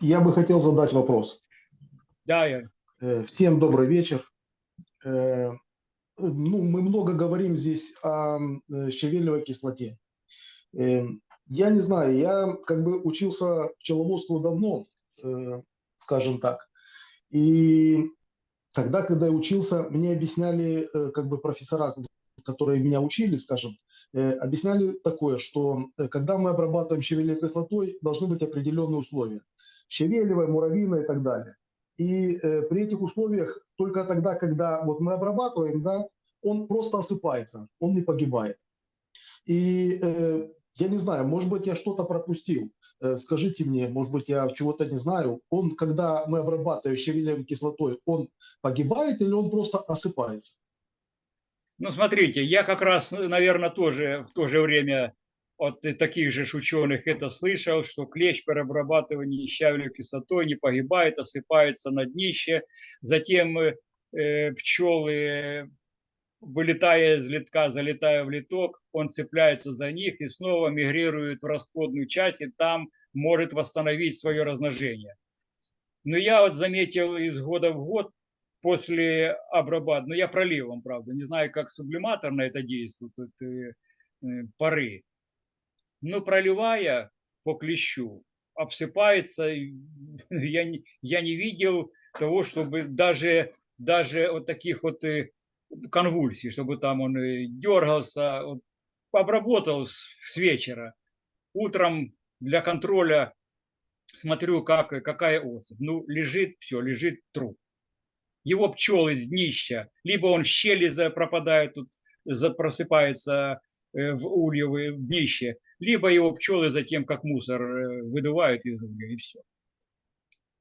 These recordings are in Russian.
Я бы хотел задать вопрос. Да, я. Э, Всем добрый вечер. Э, Ну, мы много говорим здесь о э, щавелевой кислоте. Я не знаю, я как бы учился пчеловодству давно, скажем так. И тогда, когда я учился, мне объясняли э, как бы профессора, которые меня учили, скажем, э, объясняли такое, что э, когда мы обрабатываем щавелевой кислотой, должны быть определенные условия. Щавелевая, муравьиная и так далее. И при этих условиях только тогда, когда вот мы обрабатываем, да, он просто осыпается, он не погибает. И э, я не знаю, может быть, я что-то пропустил. Э, скажите мне, может быть, я чего-то не знаю. Он, когда мы обрабатываем щавелевой кислотой, он погибает или он просто осыпается? Ну, смотрите, я как раз, наверное, тоже в то же время от таких же ученых это слышал, что клещ при обрабатывании щавелевой кислотой не погибает, осыпается на днище. Затем э, пчелы, вылетая из литка, залетая в литок, он цепляется за них и снова мигрирует в расплодную часть, и там может восстановить свое размножение. Но я вот заметил из года в год после обрабатывания, ну я проливом, правда, не знаю, как сублиматор на это действует, это, э, пары, но проливая по клещу, обсыпается, я не, я не видел того, чтобы даже, даже вот таких вот конвульсий, чтобы там он дергался, вот, обработал с, с вечера. Утром для контроля смотрю, как, какая особь. Ну, лежит, все, лежит труп. Его пчелы с днища, либо он в щели пропадает, тут просыпается э, в ульевые, в днище, либо его пчелы затем, как мусор, э, выдувают из угля, и все.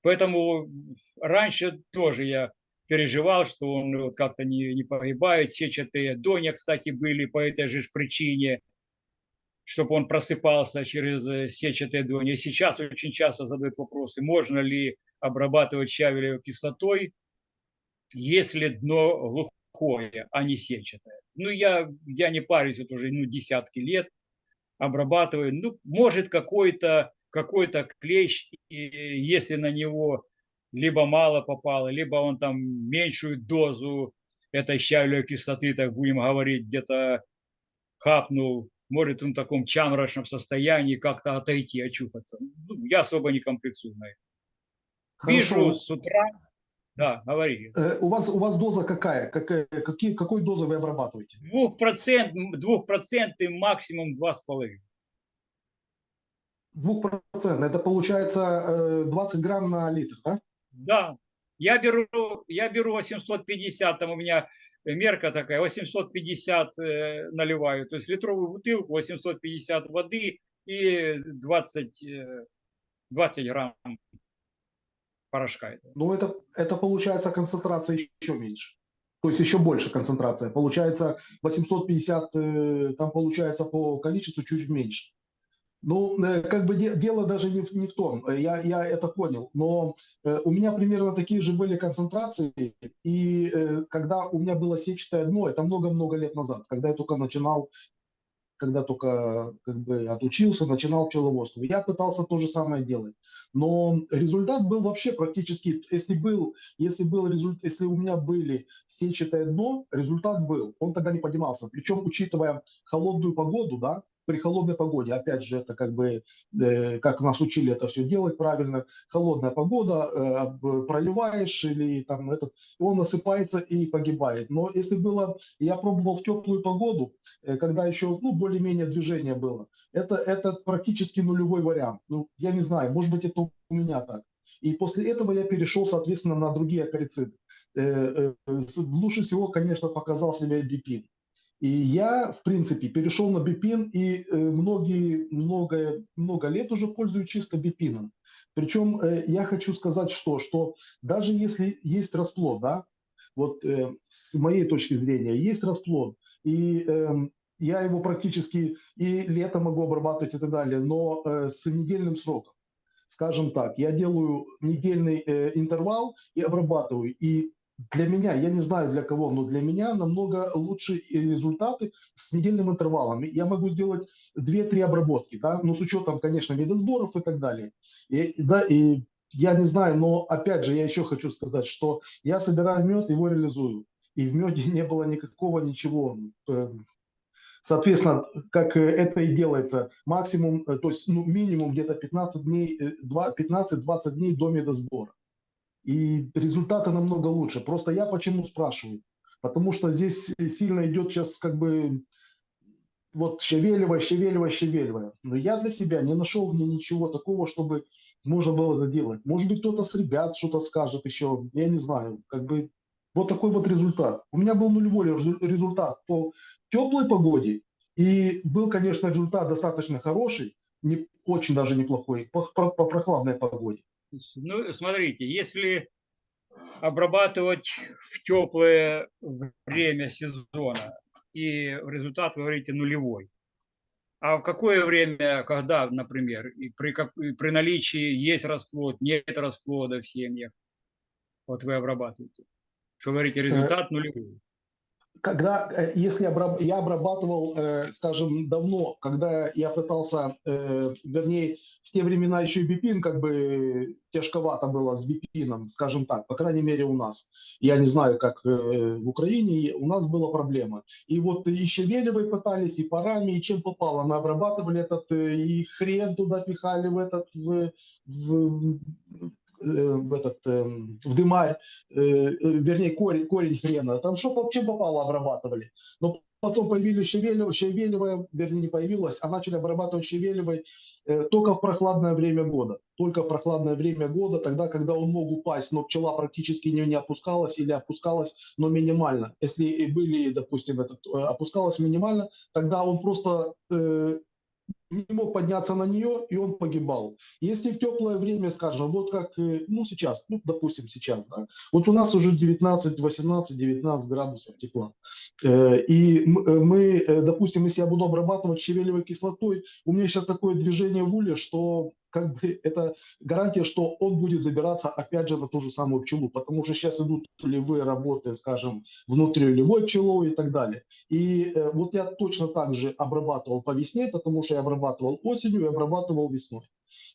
Поэтому раньше тоже я переживал, что он вот как-то не, не погибает. Сетчатые доня, кстати, были по этой же причине, чтобы он просыпался через э, сетчатые дони. И сейчас очень часто задают вопросы, можно ли обрабатывать щавелевой кислотой, если дно глухое, а не сетчатое. Ну, я, я не парюсь, это уже ну, десятки лет обрабатываю. Ну, может какой-то какой, -то, клещ, если на него либо мало попало, либо он там меньшую дозу этой щавелевой кислоты, так будем говорить, где-то хапнул, может он в таком чамрачном состоянии как-то отойти, очухаться. Ну, я особо не комплексую на это. Вижу с утра, да, говори. Э, у, вас, у вас доза какая? какая какие, какой дозой вы обрабатываете? Двухпроцент, двухпроцентный максимум два с половиной. Двухпроцентный, это получается 20 э, грамм на литр, да? Да, я беру, я беру 850, там у меня мерка такая, 850 э, наливаю, то есть литровую бутылку, 850 воды и 20, 20 э, грамм порошка. Ну, это, это получается концентрация еще меньше. То есть еще больше концентрация. Получается 850, э, там получается по количеству чуть меньше. Ну, э, как бы дело даже не в, не в том, э, я, я это понял, но э, у меня примерно такие же были концентрации, и когда у меня было сетчатое дно, это много-много лет назад, когда я только начинал, когда только как бы отучился, начинал пчеловодство. Я пытался то же самое делать, но результат был вообще практически, если был, если был результат, если у меня были сетчатое дно, результат был, он тогда не поднимался. Причем, учитывая холодную погоду, да, при холодной погоде, опять же, это как бы, э, как нас учили это все делать правильно, холодная погода, э, проливаешь или там этот, он насыпается и погибает. Но если было, я пробовал в теплую погоду, э, когда еще, ну, более-менее движение было, это, это практически нулевой вариант. Ну, я не знаю, может быть, это у меня так. И после этого я перешел, соответственно, на другие акарициды. Э, лучше всего, конечно, показал себя бипин. И я, в принципе, перешел на бипин и э, многие, много, много лет уже пользуюсь чисто бипином. Причем э, я хочу сказать, что, что даже если есть расплод, да, вот э, с моей точки зрения, есть расплод, и э, я его практически и летом могу обрабатывать и так далее, но с недельным сроком. скажем так, я делаю недельный интервал и обрабатываю. И для меня, я не знаю для кого, но для меня намного лучше результаты с недельным интервалом. Я могу сделать 2-3 обработки, да, ну с учетом, конечно, видосборов и так далее. И, да, и я не знаю, но опять же, я еще хочу сказать, что я собираю мед, его реализую. И в меде не было никакого ничего. Э, соответственно, как это и делается, максимум, э, то есть ну, минимум где-то 15 дней, 15-20 э, дней до медосбора и результаты намного лучше. Просто я почему спрашиваю? Потому что здесь сильно идет сейчас как бы вот Шевелева, Шевелева, Шевелева. Но я для себя не нашел в ней ничего такого, чтобы можно было это делать. Может быть, кто-то с ребят что-то скажет еще, я не знаю. Как бы вот такой вот результат. У меня был нулевой результат по теплой погоде. И был, конечно, результат достаточно хороший, не, очень даже неплохой, по, по, по прохладной погоде. Ну, смотрите, если обрабатывать в теплое время сезона, и результат, вы говорите, нулевой. А в какое время, когда, например, и при, как, и при наличии есть расплод, нет расплода в семьях, вот вы обрабатываете? Что говорите, результат нулевой? Когда, э, если я обрабатывал, э, скажем, давно, когда я пытался, э, вернее, в те времена еще и бипин как бы тяжковато было с бипином, скажем так, по крайней мере у нас. Я не знаю, как в Украине, у нас была проблема. И вот и Щавелевой пытались, и парами, и чем попало. Мы обрабатывали этот, и хрен туда пихали в этот, в, в, Э, в, этот, эм, в дымарь, э, э, вернее, корень, корень хрена. Там что чем попало обрабатывали. Но потом появились Шевелева, Шевелева, вернее, не появилась, а начали обрабатывать Шевелевой только в прохладное время года. Только в прохладное время года, тогда, когда он мог упасть, но пчела практически не, не опускалась или опускалась, но минимально. Если были, допустим, этот, опускалась минимально, тогда он просто не мог подняться на нее, и он погибал. Если в теплое время, скажем, вот как, э, ну сейчас, ну допустим сейчас, да, вот у нас уже 19, 18, 19 градусов тепла. Э, и э, мы, допустим, если я буду обрабатывать щавелевой кислотой, у меня сейчас такое движение в уле, что как бы это гарантия, что он будет забираться опять же на ту же самую пчелу, потому что сейчас идут полевые работы, скажем, внутриулевой пчелой и так далее. И э, вот я точно так же обрабатывал по весне, потому что я обрабатывал осенью и обрабатывал весной.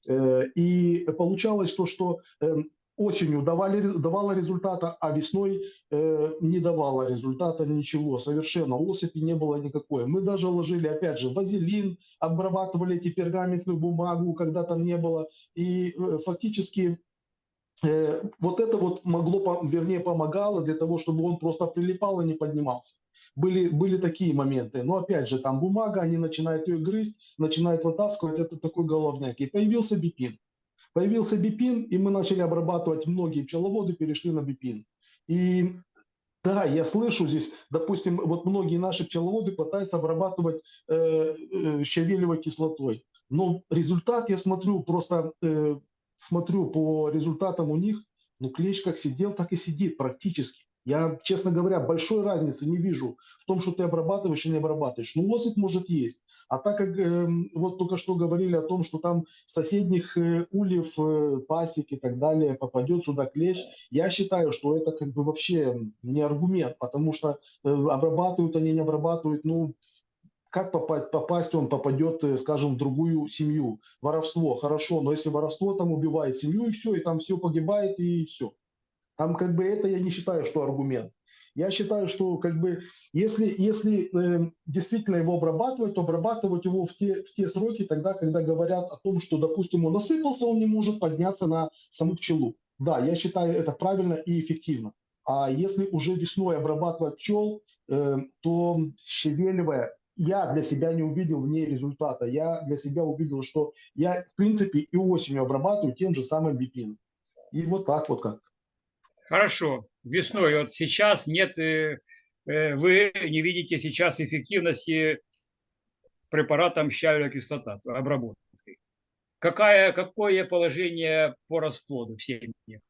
Э, и получалось то, что э, осенью давали, давала результата, а весной э, не давала результата ничего, совершенно, осыпи не было никакой. Мы даже ложили, опять же, вазелин, обрабатывали эти пергаментную бумагу, когда там не было, и э, фактически э, вот это вот могло, вернее, помогало для того, чтобы он просто прилипал и не поднимался. Были, были такие моменты. Но опять же, там бумага, они начинают ее грызть, начинают вытаскивать, это такой головняк. И появился бипин. Появился бипин, и мы начали обрабатывать, многие пчеловоды перешли на бипин. И да, я слышу здесь, допустим, вот многие наши пчеловоды пытаются обрабатывать э, э, щавелевой кислотой. Но результат, я смотрю, просто э, смотрю по результатам у них, ну клещ как сидел, так и сидит практически. Я, честно говоря, большой разницы не вижу в том, что ты обрабатываешь и не обрабатываешь. Ну, лосик может есть. А так как э, вот только что говорили о том, что там соседних э, ульев, э, пасек и так далее попадет сюда клещ, я считаю, что это как бы вообще не аргумент, потому что э, обрабатывают они, не обрабатывают, ну, как попасть, попасть он попадет, э, скажем, в другую семью. Воровство, хорошо, но если воровство там убивает семью и все, и там все погибает и все. Там как бы это я не считаю, что аргумент. Я считаю, что как бы если, если э, действительно его обрабатывать, то обрабатывать его в те, в те сроки тогда, когда говорят о том, что, допустим, он насыпался, он не может подняться на саму пчелу. Да, я считаю это правильно и эффективно. А если уже весной обрабатывать пчел, э, то щавелевая я для себя не увидел в ней результата. Я для себя увидел, что я, в принципе, и осенью обрабатываю тем же самым бипином. И вот так вот как. Хорошо, весной, вот сейчас нет, э, э, вы не видите сейчас эффективности препаратом щавелевая кислота, обработки. Какая, какое положение по расплоду в семье?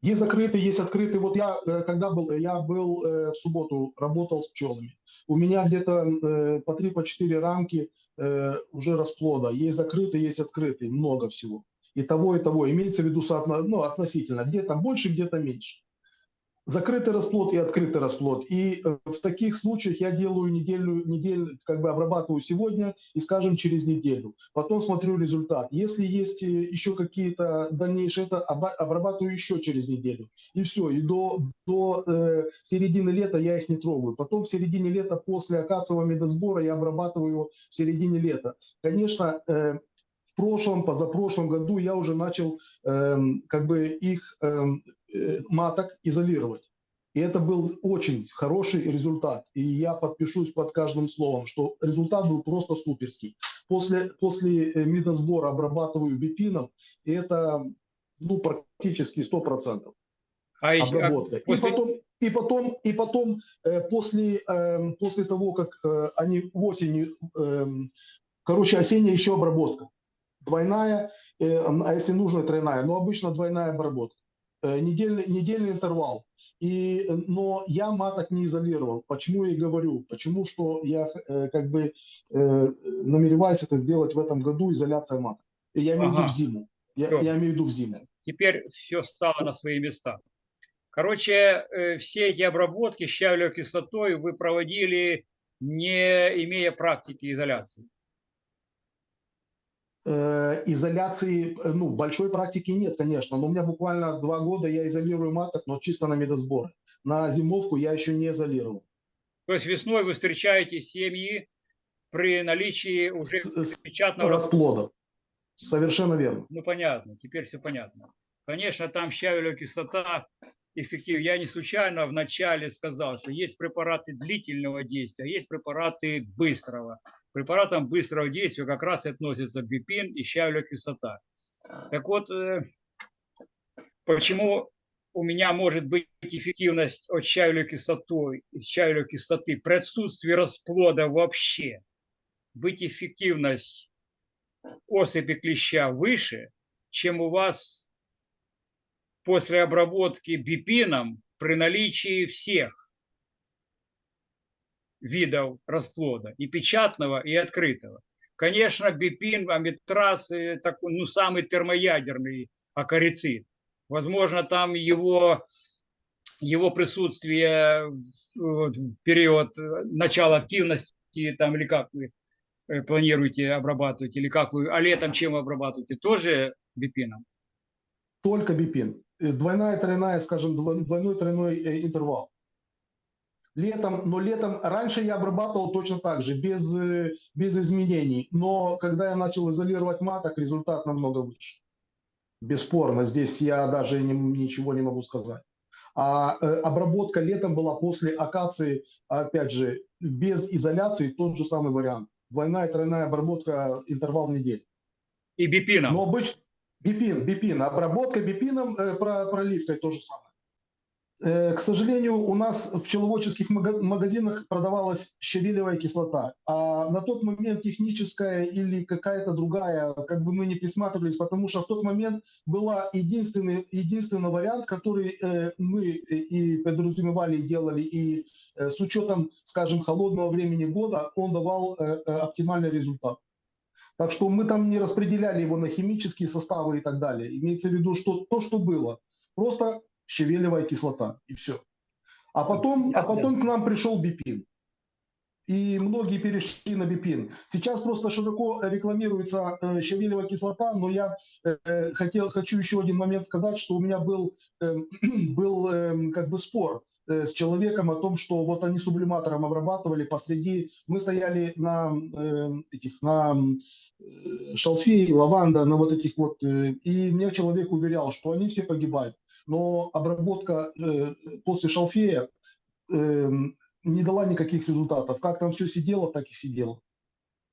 Есть закрытый, есть открытый. Вот я, э, когда был, я был в субботу, работал с пчелами. У меня где-то по 3-4 по четыре рамки уже расплода. Есть закрытый, есть открытый, много всего. И того, и того. Имеется в виду соотно, ну, относительно. Где-то больше, где-то меньше закрытый расплод и открытый расплод. И э, в таких случаях я делаю неделю, неделю, как бы обрабатываю сегодня и, скажем, через неделю. Потом смотрю результат. Если есть э, еще какие-то дальнейшие, это обрабатываю еще через неделю. И все. И до, до э, середины лета я их не трогаю. Потом в середине лета после акациевого медосбора я обрабатываю в середине лета. Конечно, э, прошлом, позапрошлом году я уже начал э, как бы их эм, э, маток изолировать. И это был очень хороший результат. И я подпишусь под каждым словом, что результат был просто суперский. После, после э, медосбора обрабатываю бипином, и это ну, практически 100%. А обработка. А после... И потом, и потом, и потом э, после, э, после того, как э, они осенью, э, короче, осенняя еще обработка двойная, э, а если нужно, тройная, но обычно двойная обработка. Э, недельный, недельный интервал. И, э, но я маток не изолировал. Почему я и говорю? Почему что я как бы намереваюсь это сделать в этом году, изоляция маток. Я имею в виду в зиму. Я, я имею в виду в зиму. Теперь все стало на свои места. Короче, все эти обработки щавлевой кислотой вы проводили, не имея практики изоляции. Э, изоляции, э, ну, большой практики нет, конечно, но у меня буквально два года я изолирую маток, но чисто на медосборы. На зимовку я еще не изолировал. То есть весной вы встречаете семьи при наличии уже печатного расплода. Совершенно верно. Ну, понятно, теперь все понятно. Конечно, там щавелевая кислота эффектив. Я не случайно вначале сказал, что есть препараты длительного действия, а есть препараты быстрого препаратам быстрого действия как раз относятся бипин и щавелевая кислота. Так вот, э, почему у меня может быть эффективность от щавелевой кислоты, щавелевой кислоты при отсутствии расплода вообще, быть эффективность особи клеща выше, чем у вас после обработки бипином при наличии всех видов расплода, и печатного, и открытого. Конечно, бипин, амитраз, такой, ну, самый термоядерный акарицид. Возможно, там его, его присутствие в, период начала активности, там, или как вы э, планируете обрабатывать, или как вы, а летом чем вы обрабатываете, тоже бипином? Только бипин. Э, двойная, тройная, скажем, двойной, тройной э, интервал летом, но летом раньше я обрабатывал точно так же, без, э, без изменений. Но когда я начал изолировать маток, результат намного выше. Бесспорно, здесь я даже не, ничего не могу сказать. А э, обработка летом была после акации, опять же, без изоляции, тот же самый вариант. Двойная, тройная обработка, интервал недель. И бипином? Но обычно бипин, бипин. Обработка бипином, э, проливкой то же самое. Э, к сожалению, у нас в пчеловодческих магазинах продавалась щавелевая кислота, а на тот момент техническая или какая-то другая, как бы мы не присматривались, потому что в тот момент был единственный, единственный вариант, который э, мы и подразумевали, и делали, и э, с учетом, скажем, холодного времени года, он давал оптимальный результат. Так что мы там не распределяли его на химические составы и так далее. Имеется в виду, что то, что было. Просто щавелевая кислота, и все. А потом, а потом к нам пришел бипин. И многие перешли на бипин. Сейчас просто широко рекламируется э, щавелевая кислота, но я э, хотел, хочу еще один момент сказать, что у меня был, э, был э, как бы спор э, с человеком о том, что вот они сублиматором обрабатывали посреди, мы стояли на э, этих, на э, шалфей, лаванда, на вот этих вот, э, и мне человек уверял, что они все погибают но обработка э, после шалфея э, не дала никаких результатов. Как там все сидело, так и сидело.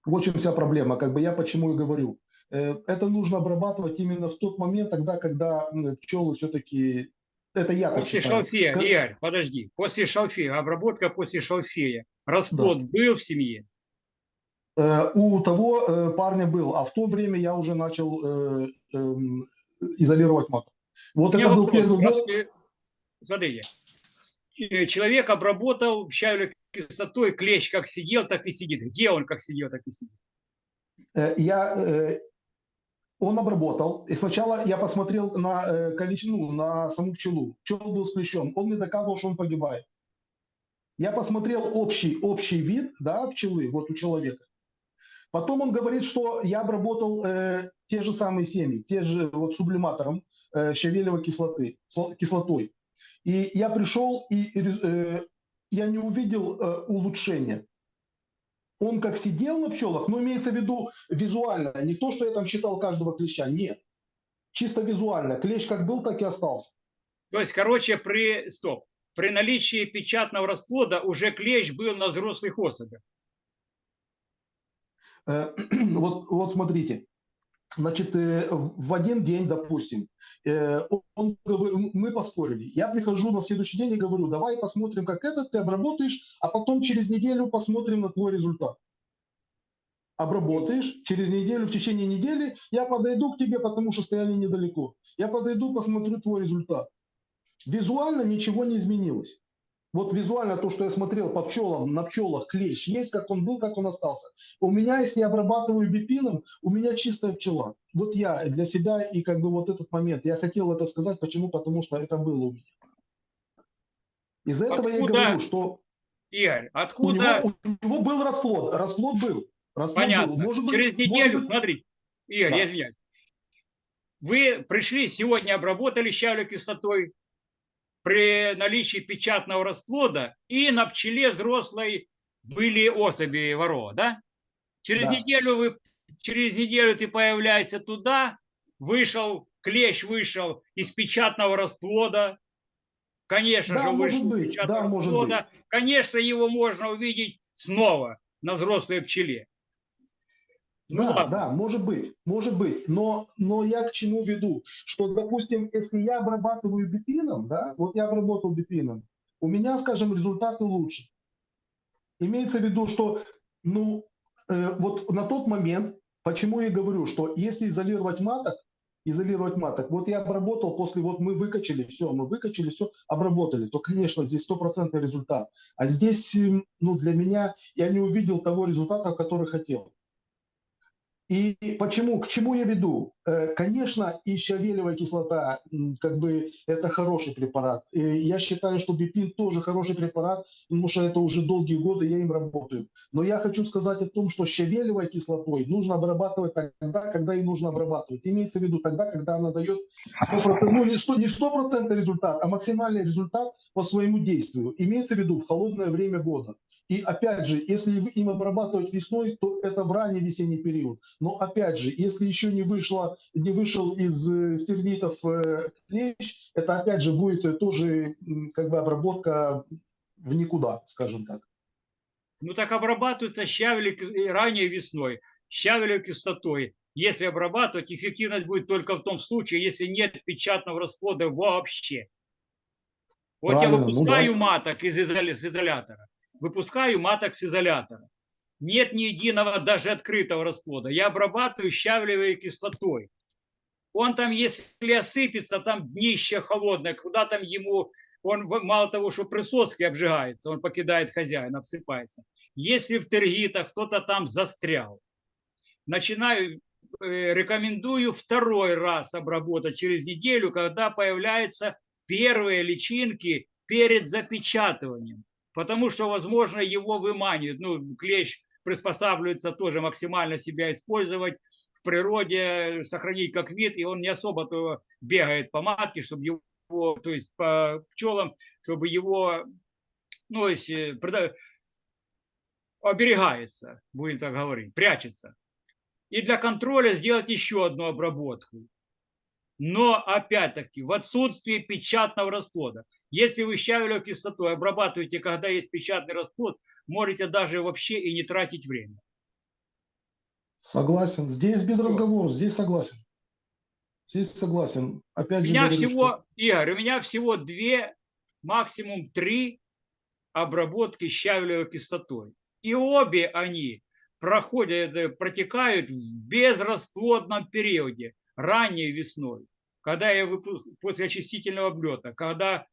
Вот чем вся проблема. Как бы я почему и говорю. Э, это нужно обрабатывать именно в тот момент, тогда, когда пчелы все-таки... Это я После считаю. шалфея, как... Игорь, подожди. После шалфея, обработка после шалфея. Расплод да. был в семье? У того парня был, а в то время я уже начал эм, изолировать маток. Вот это был вопрос. первый Раз Смотрите, э, человек обработал щавелевой кислотой, клещ как сидел, так и сидит. Где он как сидел, так и сидит? Э, Я, э, он обработал. И сначала я посмотрел на э, количество, ну, на саму пчелу. Пчел был с клещом. Он мне доказывал, что он погибает. Я посмотрел общий, общий вид да, пчелы, вот у человека. Потом он говорит, что я обработал э, те же самые семьи, те же вот сублиматором э, щавелевой кислоты, сло- кислотой. И я пришел, и э, я не увидел э, улучшения. Он как сидел на пчелах, но имеется в виду визуально, не то, что я там считал каждого клеща, нет. Чисто визуально. Клещ как был, так и остался. То есть, короче, при, стоп, при наличии печатного расплода уже клещ был на взрослых особях. Э, Вот, вот смотрите, значит, э, в один день, допустим, э, он- мы поспорили. Я прихожу на следующий день и говорю, давай посмотрим, как этот ты обработаешь, а потом через неделю посмотрим на твой результат. Обработаешь, через неделю, в течение недели я подойду к тебе, потому что стояли недалеко. Я подойду, посмотрю твой результат. Визуально ничего не изменилось. Вот визуально то, что я смотрел по пчелам, на пчелах клещ есть, как он был, как он остался. У меня, если я обрабатываю бипином, у меня чистая пчела. Вот я для себя и как бы вот этот момент. Я хотел это сказать, почему? Потому что это было у меня. Из-за этого я Откуда- говорю, что Игорь, у откуда, него, у него был расплод. Расплод был. Расплод понятно, был. Может быть, через может неделю, быть, смотрите, Игорь, Да. я извиняюсь, вы пришли, сегодня обработали щавелевой кислотой при наличии печатного расплода, и на пчеле взрослой были особи ворова, да? Через Да. неделю вы, через неделю ты появляешься туда, вышел, клещ вышел из печатного расплода, конечно Да, же, вышел из быть, печатного да, расплода, конечно, его можно увидеть снова на взрослой пчеле. Ну да, ладно. да, может быть, может быть. Но, но я к чему веду? Что, допустим, если я обрабатываю бипином, да, вот я обработал бипином, у меня, скажем, результаты лучше. Имеется в виду, что, ну, э, вот на тот момент, почему я говорю, что если изолировать маток, изолировать маток, вот я обработал после, вот мы выкачали все, мы выкачали все, обработали, то, конечно, здесь стопроцентный результат. А здесь, ну, для меня, я не увидел того результата, который хотел. И почему, к чему я веду? Э, Конечно, и щавелевая кислота, как бы, это хороший препарат. И я считаю, что бипин тоже хороший препарат, потому что это уже долгие годы я им работаю. Но я хочу сказать о том, что щавелевой кислотой нужно обрабатывать тогда, когда и нужно обрабатывать. Имеется в виду тогда, когда она дает 100%, ну не 100%, не 100% результат, а максимальный результат по своему действию. Имеется в виду в холодное время года. И опять же, если им обрабатывать весной, то это в ранний весенний период. Но опять же, если еще не, вышло, не вышел из э, стернитов э, клещ, это опять же будет э, тоже как бы обработка в никуда, скажем так. Ну так кис- э, ранее весной, щавелевой кислотой. Если обрабатывать, эффективность будет только в том случае, если нет печатного расплода вообще. Вот я Правильно, ну выпускаю да. маток из изоля- с изолятора, выпускаю маток с изолятора. Нет ни единого даже открытого расплода. Я обрабатываю щавелевой кислотой. Он там, если осыпется, там днище холодное, куда там ему, он мало того, что присоски обжигается, он покидает хозяина, обсыпается. Если в тергитах кто-то там застрял, начинаю, э, рекомендую второй раз обработать через неделю, когда появляются первые личинки перед запечатыванием. Потому что, возможно, его выманивают. Ну, клещ приспосабливается тоже максимально себя использовать в природе, сохранить как вид, и он не особо-то бегает по матке, чтобы его, то есть по пчелам, чтобы его, ну, если оберегается, будем так говорить, прячется. И для контроля сделать еще одну обработку. Но опять-таки в отсутствии печатного расплода. Если вы щавелевой кислотой обрабатываете, когда есть печатный расплод, можете даже вообще и не тратить время. Согласен. Здесь без разговоров, здесь согласен. Здесь согласен. У Опять же меня говорю, всего, что- Игорь, у меня всего две, максимум три обработки щавелевой кислотой. И обе они проходят, протекают в безрасплодном периоде, ранней весной. когда я выпу- после очистительного облета, когда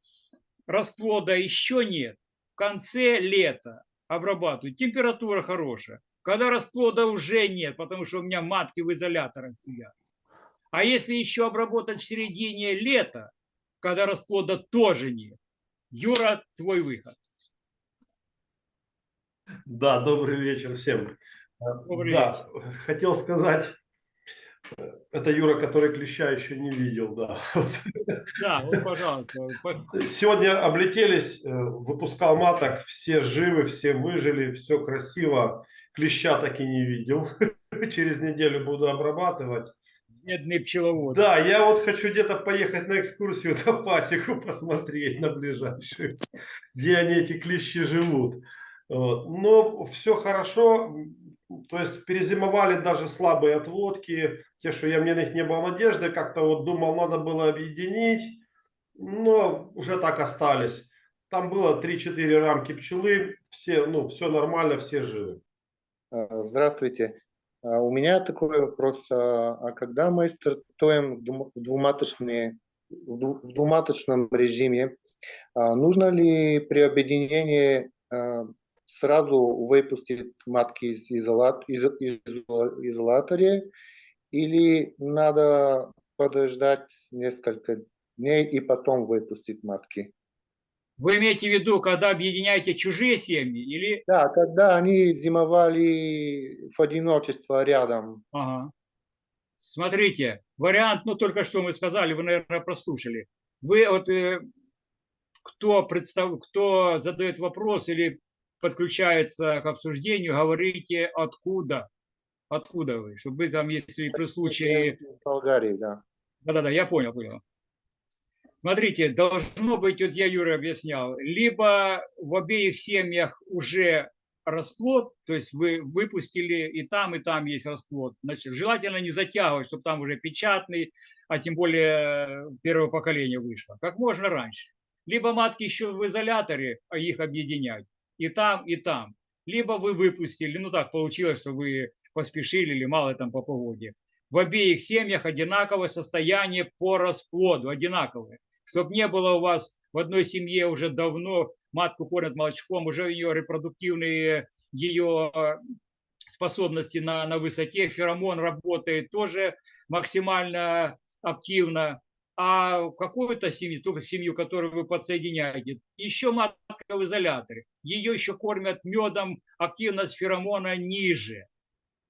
расплода еще нет, в конце лета обрабатываю, температура хорошая. Когда расплода уже нет, потому что у меня матки в изоляторах сидят. А если еще обработать в середине лета, когда расплода тоже нет, Юра, твой выход. Да, добрый вечер всем. Добрый да, хотел сказать, это Юра, который клеща еще не видел, да. Да, вот, пожалуйста. Сегодня облетелись, э, выпускал маток, все живы, все выжили, все красиво. Клеща так и не видел. Через неделю буду обрабатывать. Бедный пчеловод. Да, я вот хочу где-то поехать на экскурсию на пасеку посмотреть на ближайшую, где они эти клещи живут. Но все хорошо, то есть перезимовали даже слабые отводки, те, что я, мне на них не было надежды, как-то вот думал, надо было объединить, но уже так остались. Там было 3-4 рамки пчелы, все, ну, все нормально, все живы. А, Здравствуйте. А, У меня такой вопрос. А а когда мы стартуем в двум- в двуматочные- в дву- в двуматочном режиме, нужно ли при объединении сразу выпустить матки из, изолат, из, из- изолятора или надо подождать несколько дней и потом выпустить матки? Вы имеете в виду, когда объединяете чужие семьи или... Да, когда они зимовали в одиночество рядом. Ага. Смотрите, вариант, ну только что мы сказали, вы, наверное, прослушали. Вы вот, э, кто, представ... кто задает вопрос или подключается к обсуждению, говорите откуда, откуда вы, чтобы вы там, если при случае... Болгарии, да. Да-да-да, я понял, понял. Смотрите, должно быть, вот я Юра объяснял, либо в обеих семьях уже расплод, то есть вы выпустили и там, и там есть расплод. Значит, желательно не затягивать, чтобы там уже печатный, а тем более первое поколение вышло. Как можно раньше. Либо матки еще в изоляторе, а их объединять. И там, и там. Либо вы выпустили, ну так получилось, что вы поспешили или мало там по погоде. В обеих семьях одинаковое состояние по расплоду, одинаковое. Чтобы не было у вас в одной семье уже давно матку кормят молочком, уже ее репродуктивные ее э, способности на, на высоте, феромон работает тоже максимально активно. А какую-то семью, только семью, которую вы подсоединяете, еще матка в изоляторе, ее еще кормят медом, активность феромона ниже.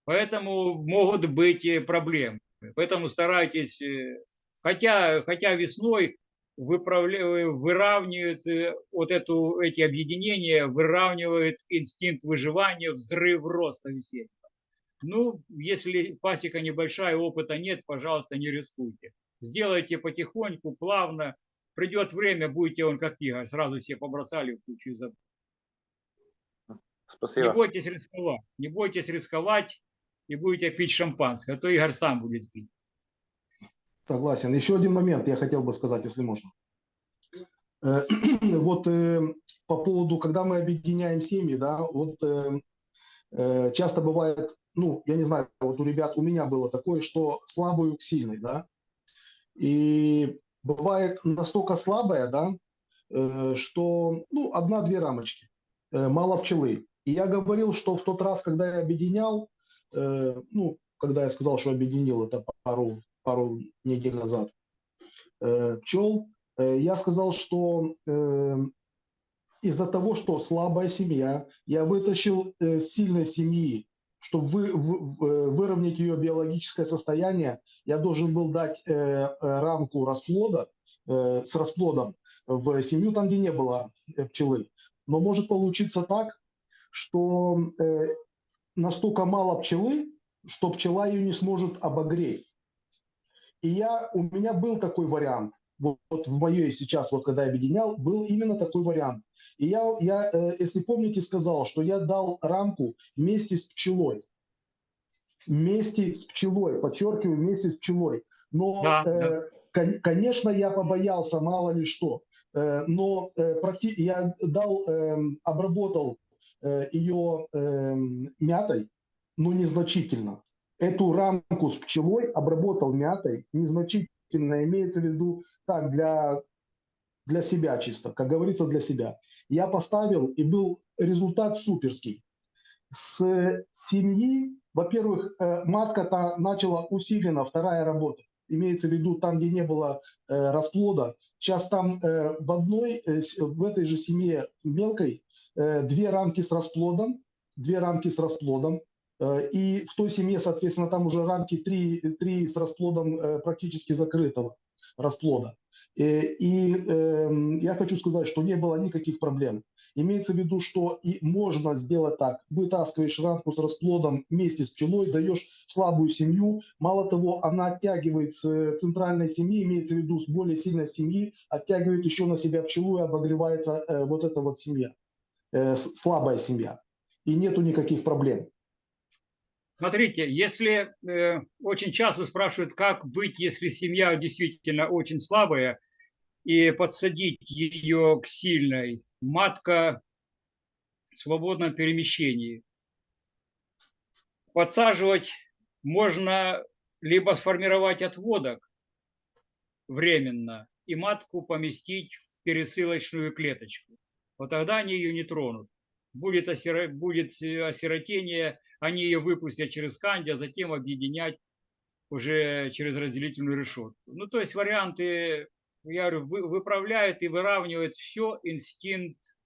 Поэтому могут быть э, проблемы. Поэтому старайтесь, э, хотя, хотя весной выправля- выравнивают э, вот эту, эти объединения, выравнивают инстинкт выживания, взрыв роста весеннего. Ну, если пасека небольшая, опыта нет, пожалуйста, не рискуйте. Сделайте потихоньку, плавно. Придет время, будете он как Игорь, сразу все побросали в кучу и забыли. Не Спасибо. бойтесь рисковать, не бойтесь рисковать и будете пить шампанское, а то Игорь сам будет пить. Согласен. Еще один момент я хотел бы сказать, если можно. Э, Вот э, по поводу, когда мы объединяем семьи, да, вот э, часто бывает, ну, я не знаю, вот у ребят, у меня было такое, что слабую к сильной, да, и бывает настолько слабая, да, что, ну, одна-две рамочки, мало пчелы. И я говорил, что в тот раз, когда я объединял, э, ну, когда я сказал, что объединил это пару, пару недель назад, э, пчел, э, я сказал, что э, из-за того, что слабая семья, я вытащил э, сильной семьи, чтобы вы, в- в- э, выровнять ее биологическое состояние, я должен был дать э, э, рамку расплода э, с расплодом в семью, там, где не было пчелы. Но может получиться так, что настолько мало пчелы, что пчела ее не сможет обогреть. И я, у меня был такой вариант. Вот, вот в моей сейчас, вот когда я объединял, был именно такой вариант. И я, я э, если помните, сказал, что я дал рамку вместе с пчелой. Вместе с пчелой, подчеркиваю, вместе с пчелой. Но, Да, э, да. кон- конечно, я побоялся, мало ли что. Э, но э, я дал, эм, обработал э, ее эм, мятой, но незначительно. Эту рамку с пчелой обработал мятой незначительно. имеется в виду так, для, для себя чисто, как говорится, для себя. Я поставил, и был результат суперский. С семьи, во-первых, э, матка-то начала усиленно, вторая работа. Имеется в виду там, где не было э, расплода. Сейчас там э, в одной, э, в этой же семье мелкой э, две рамки с расплодом, две рамки с расплодом. Э, И в той семье, соответственно, там уже рамки три, три с расплодом э, практически закрытого расплода. Э, И эм, я хочу сказать, что не было никаких проблем. Имеется в виду, что и можно сделать так. Вытаскиваешь рамку с расплодом вместе с пчелой, даешь слабую семью. Мало того, она оттягивает с э, центральной семьи, имеется в виду с более сильной семьи, оттягивает еще на себя пчелу и обогревается э, вот эта вот семья, э, слабая семья. И нету никаких проблем. Смотрите, если э, очень часто спрашивают, как быть, если семья действительно очень слабая, и подсадить ее к сильной, матка в свободном перемещении. Подсаживать можно либо сформировать отводок временно и матку поместить в пересылочную клеточку. Вот тогда они ее не тронут. Будет, осиро- будет э, осиротение, они ее выпустят через канди, а затем объединять уже через разделительную решетку. Ну, то есть варианты, я говорю, вы- выправляет и выравнивает все инстинкт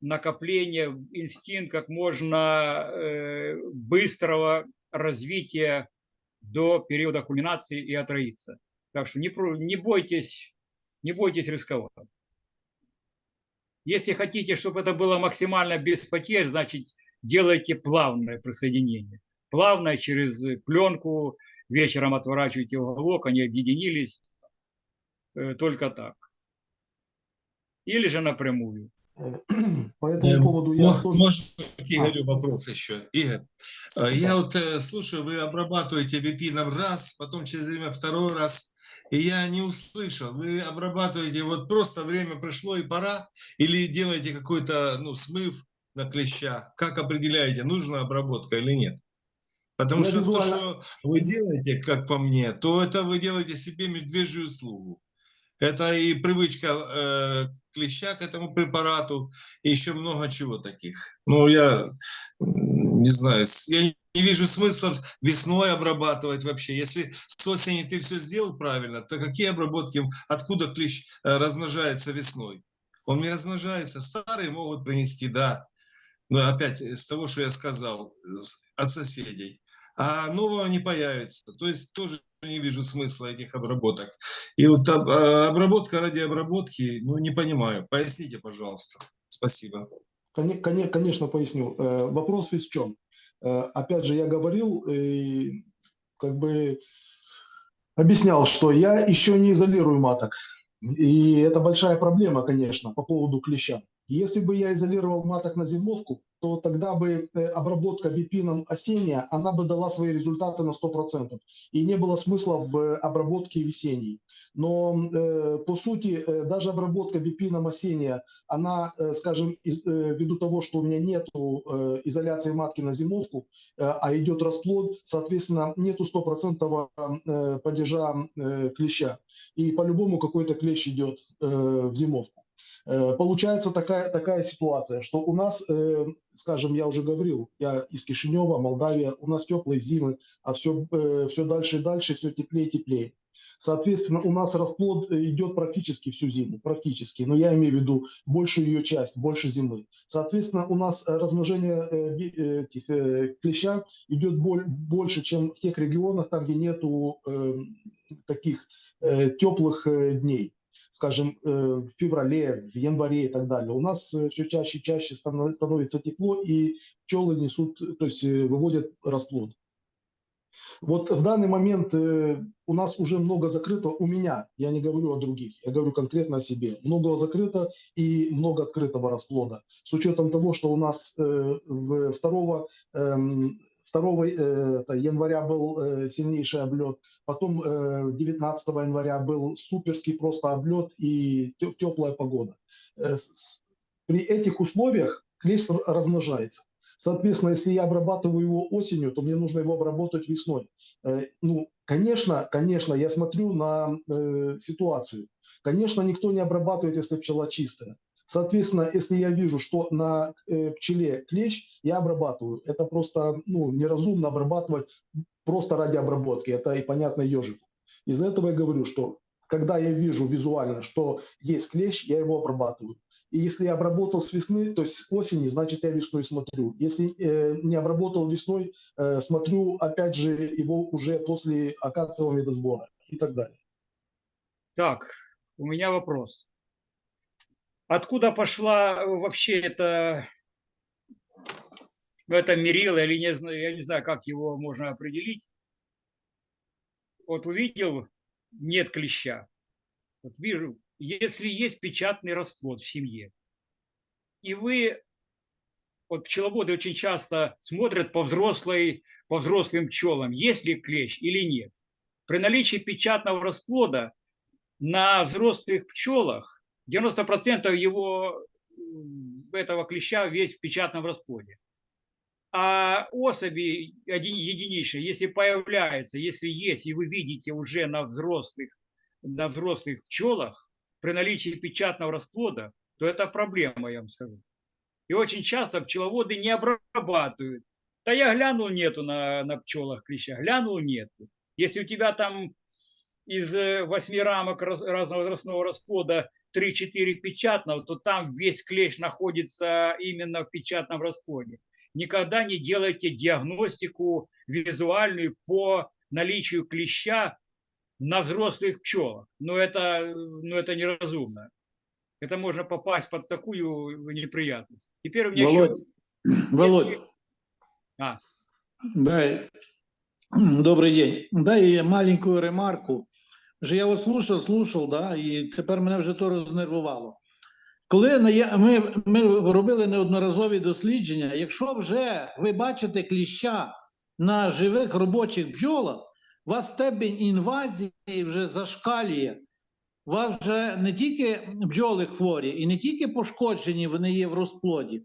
накопления, инстинкт как можно э, быстрого развития до периода кульминации и отроиться. Так что не, не бойтесь, не бойтесь рисковать. Если хотите, чтобы это было максимально без потерь, значит делайте плавное присоединение. Плавное через пленку, вечером отворачиваете уголок, они объединились э, только так. Или же напрямую. По этому Э, поводу я мо- тоже... Может, к Игорю вопрос еще. Игорь, э, я вот слушаю, вы обрабатываете бипином раз, потом через время второй раз, и я не услышал. Вы обрабатываете, вот просто время пришло и пора, или делаете какой-то, ну, смыв на клеща? Как определяете, нужна обработка или нет? Потому Я что то, визуально- что вы делаете, как по мне, то это вы делаете себе медвежью услугу. Это и привычка э, клеща к этому препарату, и еще много чего таких. Ну, я не знаю, я не вижу смысла весной обрабатывать вообще. Если с осени ты все сделал правильно, то какие обработки, откуда клещ э, размножается весной? Он не размножается. Старые могут принести, да. Но опять с того, что я сказал, от соседей. А нового не появится. То есть тоже не вижу смысла этих обработок. И вот а, обработка ради обработки, ну, не понимаю. Поясните, пожалуйста. Спасибо. Коне- коне- Конечно, поясню. Э, Вопрос в чем? Э, Опять же, я говорил, э, как бы объяснял, что я еще не изолирую маток. И это большая проблема, конечно, по поводу клеща. Если бы я изолировал маток на зимовку, то тогда бы э, обработка бипином осенняя, она бы дала свои результаты на 100%. И не было смысла в обработке весенней. Но э, по сути, э, даже обработка бипином осенняя, она, скажем, ввиду того, что у меня нету э, изоляции матки на зимовку, а идет расплод, соответственно, нету стопроцентного падежа клеща. И по-любому какой-то клещ идет в зимовку. Э, Получается такая, такая ситуация, что у нас, э, скажем, я уже говорил, я из Кишинева, Молдавия, у нас теплые зимы, а все, все дальше и дальше, все теплее и теплее. Соответственно, у нас расплод э, идет практически всю зиму, практически, но я имею в виду большую ее часть, больше зимы. Соответственно, у нас э, размножение э, э, этих, э, клеща идет боль- больше, чем в тех регионах, там, где нету э, таких э, теплых э, дней скажем, э, в феврале, в январе и так далее. У нас все чаще и чаще станов- становится тепло, и пчелы несут, то есть э, выводят расплод. Вот в данный момент э, у нас уже много закрыто, у меня, я не говорю о других, я говорю конкретно о себе. Много закрыто и много открытого расплода. С учетом того, что у нас э, в 2, эм, 2 э, января был э, сильнейший облет, потом э, 19 января был суперский просто облет и теплая погода. Э, При этих условиях клещ размножается. Соответственно, если я обрабатываю его осенью, то мне нужно его обработать весной. Э, Ну, Конечно, конечно, я смотрю на э, ситуацию. Конечно, никто не обрабатывает, если пчела чистая. Соответственно, если я вижу, что на э, пчеле клещ, я обрабатываю. Это просто ну, неразумно обрабатывать просто ради обработки. Это и понятно ежику. Из-за этого я говорю, что когда я вижу визуально, что есть клещ, я его обрабатываю. И если я обработал с весны, то есть с осени, значит я весной смотрю. Если э, не обработал весной, э, смотрю опять же его уже после акациевого медосбора и так далее. Так, у меня вопрос. Откуда пошла вообще это, ну, это мерило, или не знаю, я не знаю, как его можно определить. Вот увидел, нет клеща. Вот вижу, если есть печатный расплод в семье, и вы, вот пчеловоды очень часто смотрят по, взрослой, по взрослым пчелам, есть ли клещ или нет. При наличии печатного расплода на взрослых пчелах 90% его этого клеща весь в печатном расплоде. А особи единичные, если появляются, если есть, и вы видите уже на взрослых, на взрослых пчелах, при наличии печатного расплода, то это проблема, я вам скажу. И очень часто пчеловоды не обрабатывают. Да я глянул, нету на, на пчелах клеща, глянул, нету. Если у тебя там из восьми рамок раз, разного возрастного расплода 3-4 печатного, то там весь клещ находится именно в печатном расплоде. Никогда не делайте диагностику визуальную по наличию клеща на взрослых пчелах. Но это, ну, это неразумно. Это можно попасть под такую неприятность. Теперь у меня Володь, еще... Володь, А, дай, добрий день. Дай маленькую ремарку. Вже я вас слушав, слушав, да, і тепер мене вже то рознервувало. Коли ми, ми робили неодноразові дослідження, якщо вже ви бачите кліща на живих робочих бджолах, у вас степень інвазії вже зашкалює. У вас вже не тільки бджоли хворі і не тільки пошкоджені, вони є в розплоді.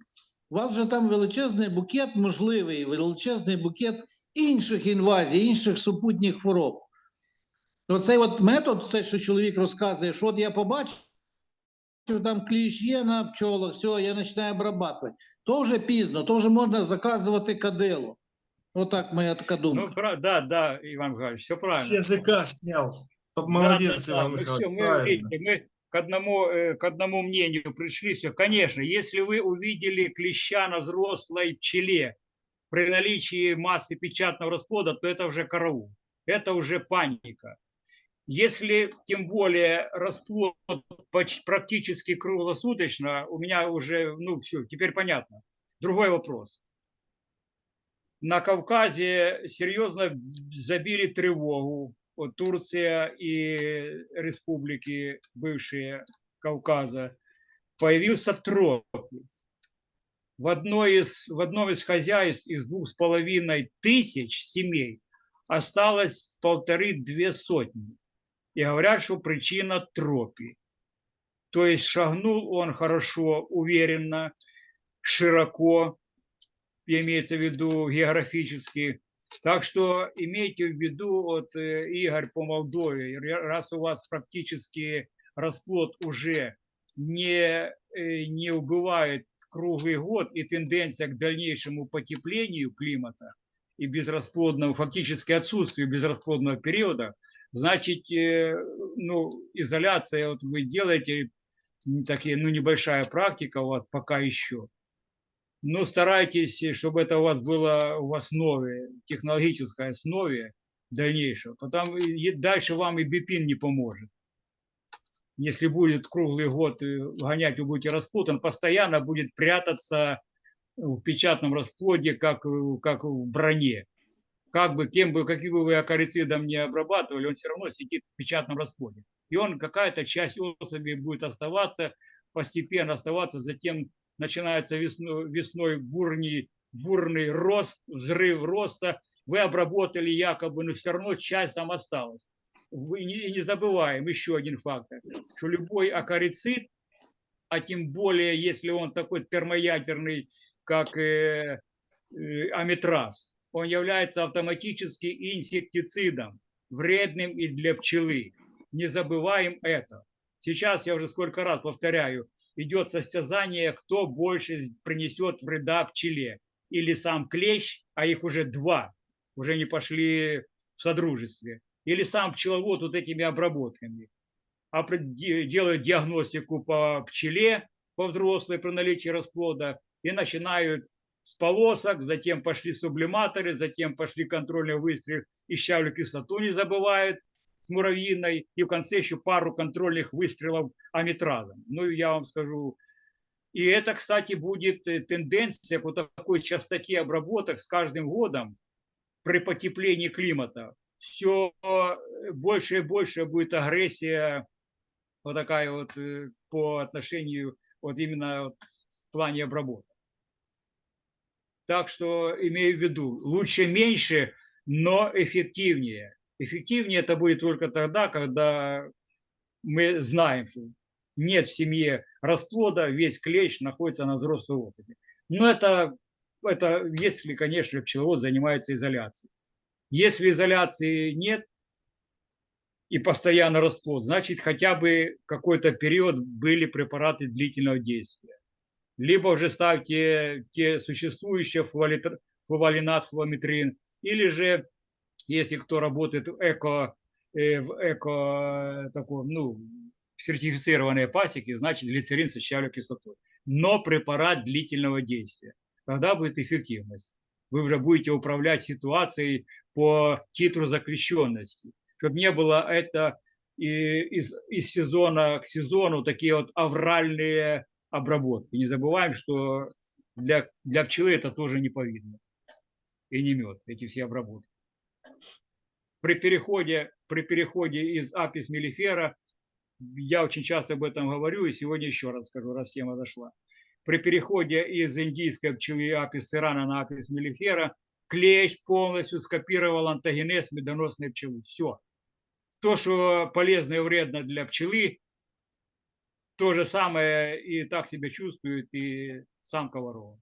У вас вже там величезний букет можливий, величезний букет інших інвазій, інших супутніх хвороб. Оцей от метод, це, що чоловік розказує, що от я побачив, там кліщ є на пчолах, все, я починаю обрабатувати. То вже пізно, то вже можна заказувати кадило. Отак моя така ну, думка. пра- да, да, Иван Михайлович, все правильно. С языка снял. Да, Молодец, да, да. Иван Ну Михайлович, всё, мы, правильно. видите, мы к одному, э, к одному мнению пришли. Все, конечно, если вы увидели клеща на взрослой пчеле при наличии массы печатного расплода, то это уже караул. Это уже паника. Если тем более расплод практически круглосуточно, у меня уже, ну все, теперь понятно. Другой вопрос. На Кавказе серьезно забили тревогу вот Турция и республики бывшие Кавказа, появился тропи. В, одной из, в одном из хозяйств из двух с половиной тысяч семей осталось полторы-две сотни. И говорят, что причина тропи. То есть шагнул он хорошо, уверенно, широко, имеется в виду географически, так что имейте в виду, вот э, Игорь по Молдове, раз у вас практически расплод уже не, э, не убывает круглый год и тенденция к дальнейшему потеплению климата и безрасплодному, фактически отсутствию безрасплодного периода, значит, э, ну, изоляция вот вы делаете, такие, ну, небольшая практика у вас пока еще, но старайтесь, э, чтобы это у вас было в основе, технологической основе дальнейшего. Потом дальше вам и бипин не поможет. Если будет круглый год э, гонять, вы будете расплод, он постоянно будет прятаться в печатном расплоде, как, как в броне. Как бы, кем бы, каким бы вы акарицидом не обрабатывали, он все равно сидит в печатном расплоде. И он, какая-то часть особи будет оставаться, постепенно оставаться, затем начинается весной, весной бурный, бурный рост, взрыв роста, вы обработали якобы, но все равно часть там осталась. Вы не забываем еще один фактор, что любой акарицид, а тем более, если он такой термоядерный, как э, э, аметраз, он является автоматически инсектицидом. вредным и для пчелы. Не забываем это. Сейчас, я уже сколько раз повторяю, идет состязание, кто больше принесет вреда пчеле. Или сам клещ, а их уже два, уже не пошли в содружестве. Или сам пчеловод вот этими обработками. А делают диагностику по пчеле, по взрослой при наличии расплода и начинают с полосок, затем пошли сублиматоры, затем пошли контрольные выстрелы и щавлю кислоту не забывают с муравьиной, и в конце еще пару контрольных выстрелов аметразом. Ну, я вам скажу, и это, кстати, будет э, тенденция по такой частоте обработок с каждым годом при потеплении климата. Все больше и больше будет агрессия вот такая вот э, по отношению вот именно в плане обработок. Так что имею в виду, лучше меньше, но эффективнее. Эффективнее это будет только тогда, когда мы знаем, что нет в семье расплода, весь клещ находится на взрослой особи. Но это, это если, конечно, пчеловод занимается изоляцией. Если изоляции нет и постоянно расплод, значит хотя бы какой-то период были препараты длительного действия. Либо уже ставьте те существующие флуолинат, флуометрин, или же, если кто работает в эко, э, в эко таком, ну, сертифицированные пасеки, значит глицерин с щавлевой кислотой. Но препарат длительного действия. Тогда будет эффективность. Вы уже будете управлять ситуацией по титру закрещенности. Чтобы не было это из, из сезона к сезону такие вот авральные обработки. Не забываем, что для, для пчелы это тоже не повидно. И не мед, эти все обработки. При переходе, при переходе из апис мелифера я очень часто об этом говорю, и сегодня еще раз скажу, раз тема дошла. При переходе из индийской пчелы апис сирана на апис мелифера клещ полностью скопировал антогенез медоносной пчелы. Все. То, что полезно и вредно для пчелы, то же самое и так себя чувствует и самка ворова.